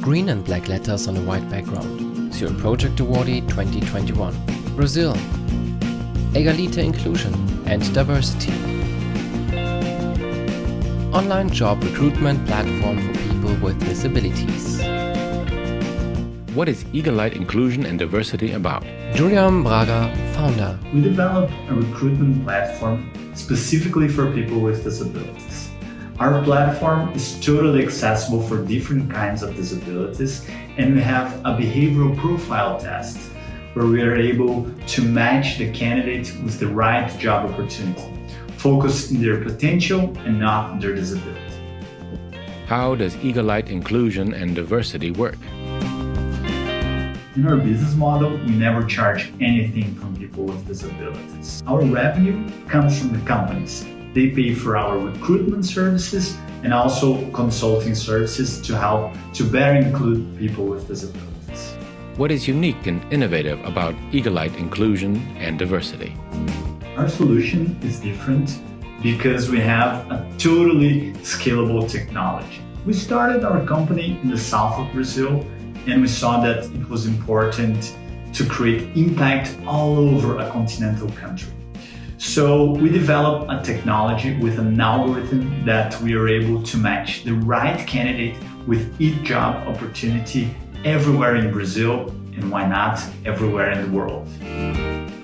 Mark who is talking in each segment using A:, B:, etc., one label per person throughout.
A: Green and black letters on a white background. Zero Project Awardee 2021. Brazil. Egalite Inclusion and Diversity. Online job recruitment platform for people with disabilities.
B: What is Egalite Inclusion and Diversity about?
A: Julian Braga, founder.
C: We developed a recruitment platform specifically for people with disabilities. Our platform is totally accessible for different kinds of disabilities and we have a behavioral profile test where we are able to match the candidate with the right job opportunity, focus on their potential and not their disability.
B: How does Egalite Inclusion and Diversity work?
C: In our business model, we never charge anything from people with disabilities. Our revenue comes from the companies they pay for our recruitment services and also consulting services to help to better include people with disabilities.
B: What is unique and innovative about Egalite inclusion and diversity?
C: Our solution is different because we have a totally scalable technology. We started our company in the south of Brazil and we saw that it was important to create impact all over a continental country. So we developed a technology with an algorithm that we are able to match the right candidate with each job opportunity everywhere in Brazil and why not everywhere in the world.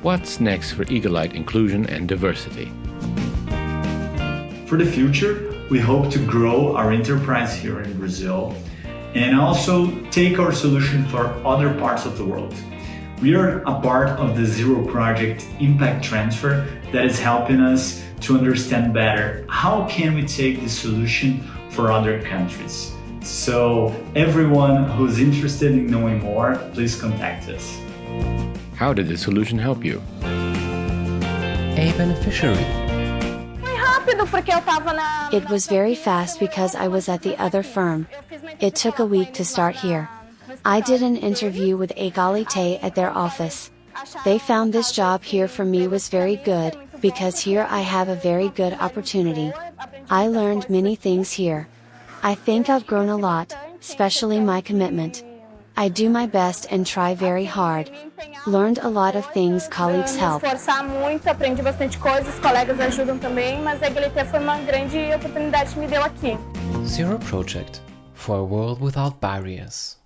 B: What's next for Egalite inclusion and diversity?
C: For the future, we hope to grow our enterprise here in Brazil and also take our solution for other parts of the world. We are a part of the Zero Project Impact Transfer that is helping us to understand better how can we take this solution for other countries. So everyone who's interested in knowing more, please contact us.
B: How did the solution help you?
A: A beneficiary.
D: It was very fast because I was at the other firm. It took a week to start here. I did an interview with Egalite at their office. They found this job here for me was very good, because here I have a very good opportunity. I learned many things here. I think I've grown a lot, especially my commitment. I do my best and try very hard. Learned a lot of things colleagues help.
E: muito, aprendi bastante coisas, colegas ajudam também, mas a Egalite foi uma grande oportunidade que me deu aqui.
A: Zero Project for a world without barriers.